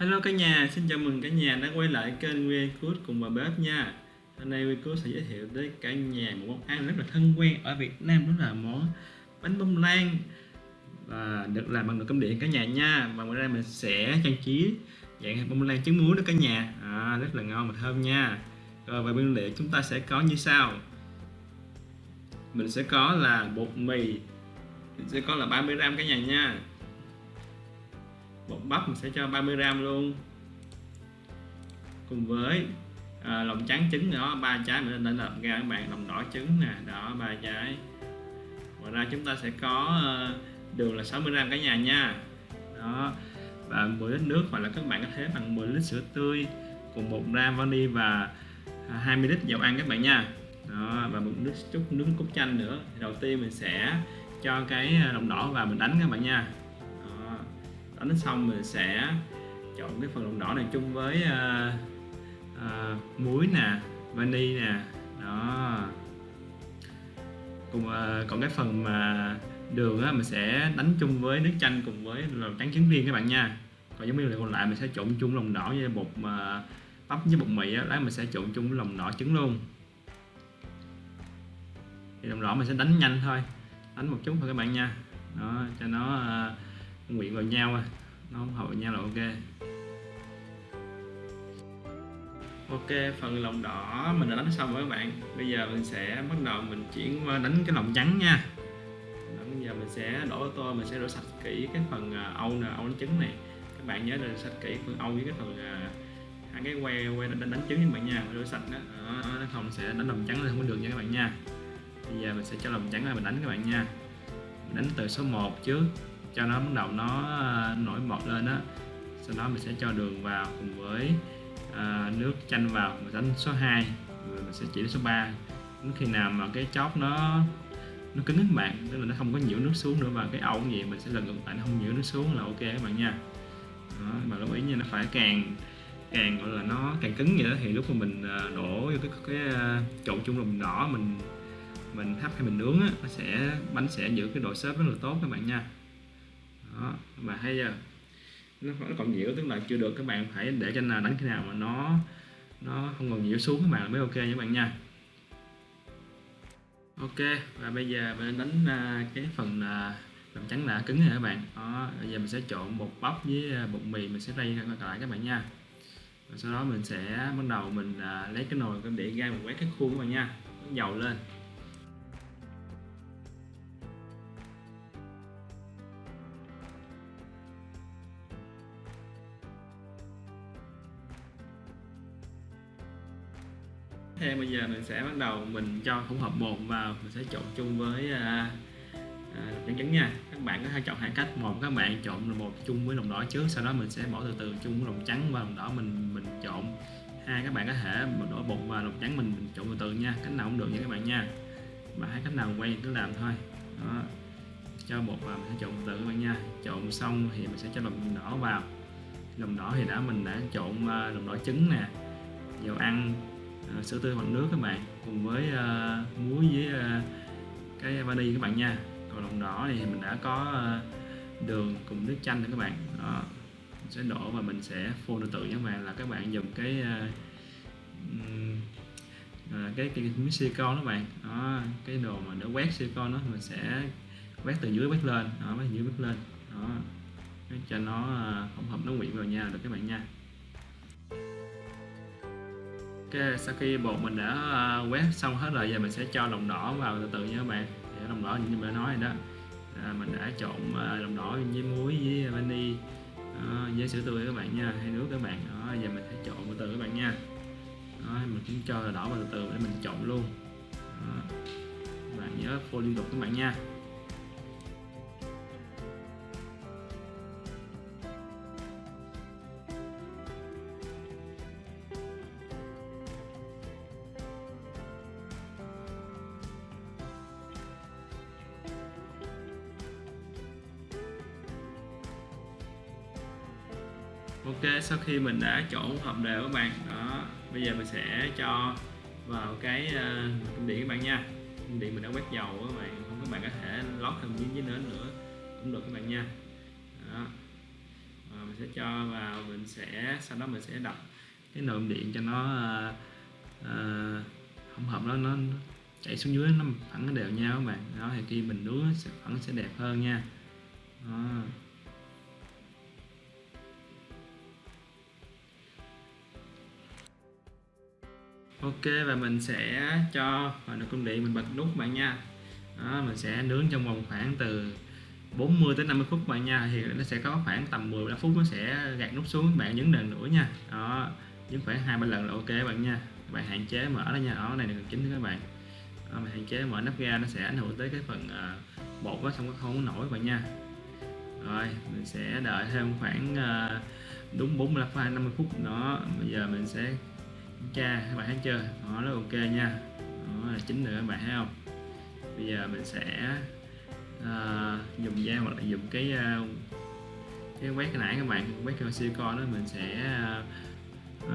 Hello cả nhà, xin chào mừng cả nhà đã quay lại kênh WeCook cùng bà bếp nha. Hôm nay WeCook sẽ giới thiệu tới cả nhà một món ăn rất là thân quen ở Việt Nam đó là món bánh bông lan. Và được làm bằng nồi cơm điện cả nhà nha. Và ngoài ra mình sẽ trang trí dạng bông lan trứng muối đó cả nhà. À, rất là ngon và thơm nha. Rồi về nguyên liệu chúng ta sẽ có như sau. Mình sẽ có là bột mì. Mình sẽ có là 30g cả nhà nha bột bắp mình sẽ cho 30 gram luôn. Cùng với à, lòng trắng trứng nữa ba trái mình đã làm ra các bạn lòng đỏ trứng nè đó ba trái. Ngoài ra chúng ta sẽ có ờ, đường là 60 gram cả nhà nha. Đó và 10 lít nước hoặc là các bạn có thể bằng 10 lít sữa tươi cùng 1 gram vani và à, 20 lít dầu ăn các bạn nha. Đó và một nước chút nước cốt chanh nữa. Thì đầu tiên mình sẽ cho cái à, lòng đỏ vào mình đánh các bạn nha đánh xong mình sẽ trộn cái phần lòng đỏ này chung với uh, uh, muối nè vani nè. Đó. Cùng uh, còn cái phần mà đường á mình sẽ đánh chung với nước chanh cùng với lòng trắng trứng viên các bạn nha. Còn giống như liệu còn lại mình sẽ trộn chung lòng đỏ với bột mà bắp với bột mì á lát mình sẽ trộn chung với lòng đỏ trứng luôn. Thì lòng đỏ mình sẽ đánh nhanh thôi. Đánh một chút thôi các bạn nha. Đó cho nó uh, nguyện vào nhau à. nó không hợp vào nhau là ok. Ok phần lòng đỏ mình đã đánh xong rồi các bạn. Bây giờ mình sẽ bắt đầu mình chuyển qua đánh cái lòng trắng nha. Bây giờ mình sẽ đổ tô mình sẽ rửa sạch kỹ cái phần à, âu nè âu đánh trứng này. Các bạn nhớ rửa sạch kỹ phần âu với cái phần à, hai cái que que đánh, đánh trứng các bạn nha. Rửa sạch đó, đó nó không sẽ đánh lòng trắng lên không có được nha các bạn nha. Bây giờ mình sẽ cho lòng trắng ra mình đánh các bạn nha. Mình đánh từ số 1 trước cho nó bắt đầu nó ờ, nổi bọt lên á, sau đó mình sẽ cho đường vào cùng với à, nước chanh vào mình đánh số 2 rồi mình sẽ chỉ đến số 3 đến khi nào mà cái chóp nó nó cứng các bạn tức là nó không có nhiễu nước xuống nữa và cái ẩu gì mình sẽ lần ngược lại nó không nhiễu nước xuống là ok các bạn nha. Đó, mà lưu ý nha nó phải càng càng gọi là nó càng cứng vậy đó thì lúc mà mình ờ, đổ vô cái cái, cái trộn chung lòng đỏ mình mình hấp hay mình nướng á nó sẽ bánh sẽ giữ cái độ xốp rất là tốt các bạn nha đó mà thấy giờ nó, nó còn nhiễu tức là chưa được các bạn phải để cho nào đánh khi nào mà nó nó không còn nhiễu xuống các bạn mới ok nha các bạn nha. Ok và bây giờ mình đánh à, cái phần à, là làm trắng đã cứng rồi các bạn. Đó bây giờ mình sẽ trộn bột bắp với à, bột mì mình sẽ rây lại các bạn nha. Và sau đó mình sẽ bắt đầu mình lấy cái nồi để ra mình quét cái khuôn các bạn nha dầu lên. Thêm bây giờ mình sẽ bắt đầu mình cho hỗn hợp bột vào. Mình sẽ trộn chung với à, à, trứng trứng nha. Các bạn có thể chọn hai cách một. Các bạn trộn bột chung với lòng đỏ trước. Sau đó mình sẽ bỏ từ từ chung với lòng trắng và lòng đỏ. Mình mình trộn hai. Các bạn có thể đổ bột và lòng trắng. Mình, mình trộn từ từ nha. Cách nào cũng được nha các bạn nha. Mà hai cách nào quen cứ làm thôi. Đó. cho bột vào mình sẽ trộn từ từ các bạn nha. Trộn xong thì mình sẽ cho lòng đỏ vào. Lòng đỏ thì đã mình đã trộn à, lòng đỏ trứng nè. Dầu ăn. À, sữa tươi hoặc nước các bạn cùng với uh, muối với uh, cái vani các bạn nha. Còn lòng đỏ thì mình đã có uh, đường cùng nước chanh nữa các bạn. Đó mình sẽ đổ và mình sẽ phun từ từ các bạn là các bạn dùng cái uh, uh, cái cái miếng silicon đó bạn. Đó cái đồ mà để quét silicon đó mình sẽ quét từ dưới quét lên. Đó quét từ dưới quét lên. Đó cho nó hỗn hợp nó quyện vào nhau được các bạn nha. Ok, sau khi bột mình đã à, quét xong hết rồi giờ mình sẽ cho lòng đỏ vào từ từ nha các bạn. Để lòng đỏ như mình đã nói rồi đó. À, mình đã trộn à, lòng đỏ với muối với vani à, với sữa tươi các bạn nha hay nước các bạn. Đó giờ mình sẽ trộn từ từ các bạn nha. Đó, mình cũng cho đỏ vào từ từ để mình trộn luôn. Đó. bạn nhớ phô liên tục các bạn nha. Ok sau khi mình đã trộn hợp đều các bạn đó bây giờ mình sẽ cho vào cái uh, điện các bạn nha điện mình đã quét dầu các bạn không các bạn có thể lót thêm miếng dưới nến nữa cũng được các bạn nha đó. Và mình sẽ cho vào mình sẽ sau đó mình sẽ đập cái nồi điện cho nó uh, uh, hỗn hợp đó nó chảy xuống dưới nó phẳng đều nhau các bạn đó thì khi mình nướng sẽ phẳng sẽ đẹp hơn nha đó. Ok và mình sẽ cho vào nồi cơm điện mình bật nút bạn nha. Đó, mình sẽ nướng trong vòng khoảng từ 40 tới 50 phút bạn nha. Thì nó sẽ có khoảng tầm 10 phút nó sẽ gạt nút xuống bạn nhấn lần nữa nha. Đó nhấn khoảng hai ba lần là ok bạn nha. Bạn hạn chế mở đó nha. Đó này là chính các bạn. Đó, bạn hạn chế mở nắp ga nó sẽ ảnh hưởng tới cái phần uh, bột nó không có không nổi bạn nha. Rồi mình sẽ đợi thêm khoảng uh, đúng 45 50 phút. Đó bây giờ mình sẽ cha các bạn thấy chưa? Đó nó ok nha. Đó là chính nữa các bạn thấy không? Bây giờ mình sẽ uh, dùng dao hoặc là dùng cái uh, cái quét cái nãy các bạn quét cái silicon đó mình sẽ uh,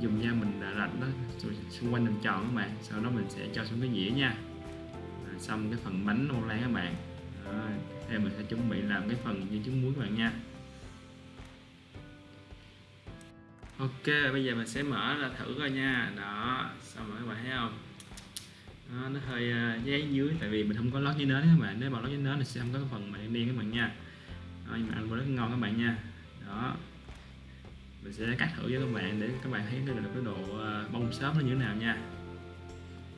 dùng dao mình đã rạch đó, xung quanh làm tròn các bạn. Sau đó mình sẽ cho xuống cái dĩa nha. À, xong cái phần bánh ô lan các bạn. Đó. theo mình sẽ chuẩn bị làm cái phần như trứng muối các bạn nha. Ok bây giờ mình sẽ mở ra thử coi nha. Đó xong rồi các bạn thấy không? Đó, nó hơi à, uh, giấy dưới tại vì mình không có lót giấy nến các bạn. Nếu mà lót giấy nến thì sẽ không có cái phần mà đen đen các bạn nha. Đó, nhưng mà ăn rất ngon các bạn nha. Đó mình sẽ cắt thử với các bạn để các bạn thấy được cái độ à, bông xốp nó như thế nào nha.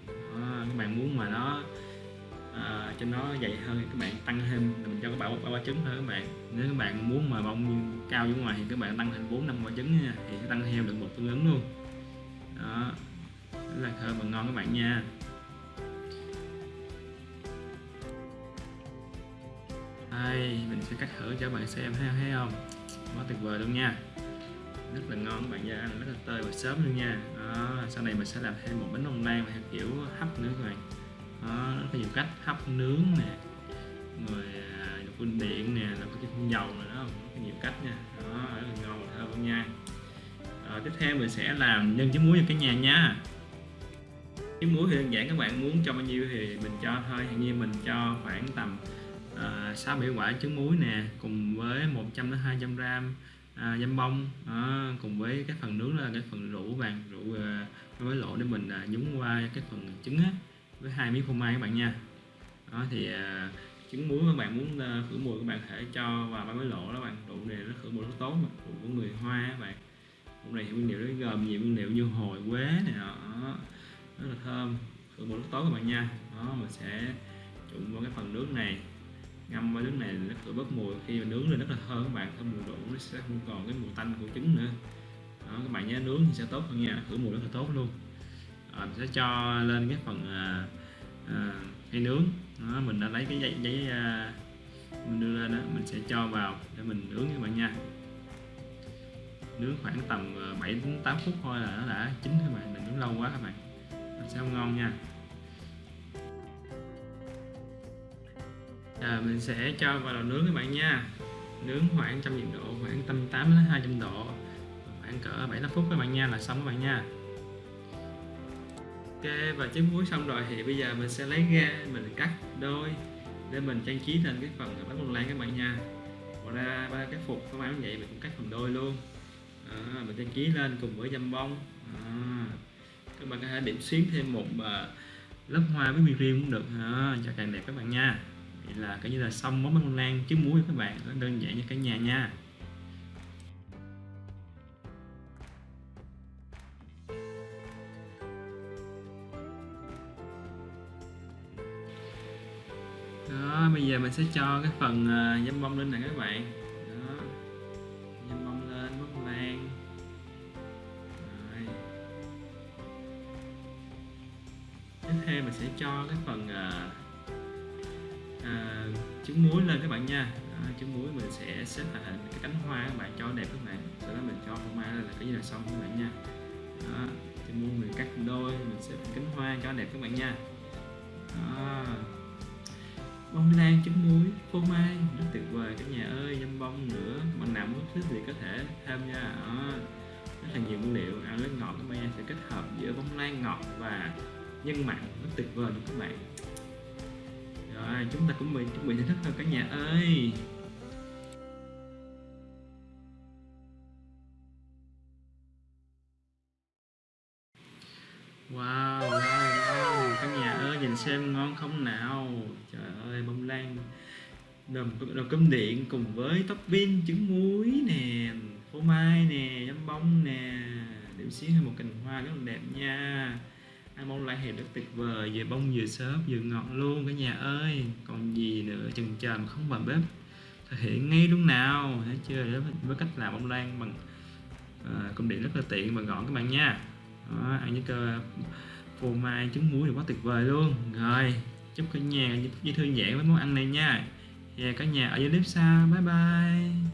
Đó, các bạn muốn mà nó à, cho nó dày hơn các bạn tăng thêm mình cho các bạn ba quả trứng thôi các bạn. Nếu các bạn muốn mà bông cao dưới ngoài thì các bạn tăng thêm bốn năm quả trứng nha thì sẽ tăng theo được một tương ứng luôn. Đó rất là thơm và ngon các bạn nha. Đây mình sẽ cắt thử cho các bạn xem thấy, thấy không? Quá tuyệt vời luôn nha. Rất là ngon các bạn nha ăn rất là tơi và sớm luôn nha. Đó, sau này mình sẽ làm thêm một bánh bông lan theo kiểu hấp nữa các bạn rất là nhiều cách hấp nướng nè rồi à, dùng phun điện nè làm cái phun dầu nữa đó rất nhiều cách nha. Đó rất là ngon và thơm nha. Rồi, tiếp theo mình sẽ làm nhân trứng muối cho cái nhà nha. Trứng muối thì đơn giản các bạn muốn cho bao nhiêu thì mình cho thôi. Hiện như mình cho khoảng tầm sáu sáu bảy quả trứng muối nè cùng với 100 đến 200 gram à, dăm bông. À, cùng với cái phần nướng là cái phần rượu vàng rượu uh, với lộ để mình à, nhúng qua cái phần trứng á, với hai miếng phô mai các bạn nha. Đó thì à, trứng muối các bạn muốn à, khử mùi các bạn thể cho vào ba cái lỗ đó bạn. Rượu này nó khử mùi rất tốt mà rượu của người hoa các bạn. Rượu này nguyên liệu nó gồm nhiều nguyên liệu như hồi quế này đó rất là thơm khử mùi rất tốt các bạn nha. Đó mình sẽ trụng vào cái phần nước này ngâm vào nước này nó khử bớt mùi. Khi mà nướng lên rất là thơm các bạn thơm mùi rượu nó sẽ không còn cái mùi tanh của trứng nữa. Đó, các bạn nhớ nướng thì sẽ tốt hơn nha khử mùi rất là tốt luôn rồi mình sẽ cho lên cái phần à, à, hay nướng. Đó, mình đã lấy cái giấy, giấy à, mình đưa lên đó mình sẽ cho vào để mình nướng các bạn nha. Nướng khoảng tầm à, 7 đến 8 phút thôi là nó đã chín các bạn đừng nướng lâu quá các bạn. Nó sẽ không ngon nha. À, mình sẽ cho vào lò nướng các bạn nha. Nướng khoảng trăm nhiệt độ khoảng tầm 8 đến 200 độ khoảng cỡ 7 8 phút các bạn nha là xong các bạn nha. Ok và trứng muối xong rồi thì bây giờ mình sẽ lấy ra mình cắt đôi để mình trang trí lên cái phần bánh bông lan các bạn nha. Ngoài ra ba cái phục các bạn vậy mình cũng cắt phần đôi luôn. À, mình trang trí lên cùng với dăm bông. À, các bạn có thể điểm xuyến thêm một uh, lớp hoa với riêng cũng được. À, cho càng đẹp các bạn nha. Vậy là coi như là xong món bánh lan trứng muối các bạn. Đơn giản như cả nhà nha. Đó bây giờ mình sẽ cho cái phần ờ, uh, dâm bông lên nè các bạn. Đó. Dâm bông lên bông lan Rồi. tiếp theo mình sẽ cho cái phần uh, uh, trứng muối lên các bạn nha. Đó, trứng muối mình sẽ xếp thành cái cánh hoa các bạn cho đẹp các bạn. Sau đó mình cho phô mai là cái gì là xong các bạn nha. Đó, trứng muối mình cắt đôi mình xếp cánh hoa cho đẹp các bạn nha. Đó bông lan trứng muối phô mai. Rất tuyệt vời cả nhà ơi dăm bông nữa. Mình nào muốn thích thì có thể tham gia. À, rất là nhiều nguyên liệu ăn nước ngọt. Các bạn sẽ kết hợp giữa bông lan ngọt và nhân mặn. Rất tuyệt vời luôn các bạn. Rồi chúng ta cũng bị chuẩn bị thưởng thức rồi cả nhà ơi. Wow xem ngon không nào? Trời ơi, bông lan đầm, đầm cơm điện cùng với topping trứng muối nè, phô mai nè, giấm bông nè, điểm xíu thêm một cành hoa rất là đẹp nha. Ăn bông lan thì rất tuyệt vời, vừa bông vừa xốp vừa ngọt luôn cả nhà ơi. Còn gì nữa, chừng chờ mà không vào bếp thực hiện ngay luôn nào, thấy chưa? Với cách làm bông lan bằng à, cơm điện rất là tiện và gọn các bạn nha. Đó, ăn với cơ phô mai trứng muối thì quá tuyệt vời luôn. Rồi, chúc cả nhà với thư giãn với món ăn này nha. Hẹn cả nhà ở dưới clip sau. Bye bye.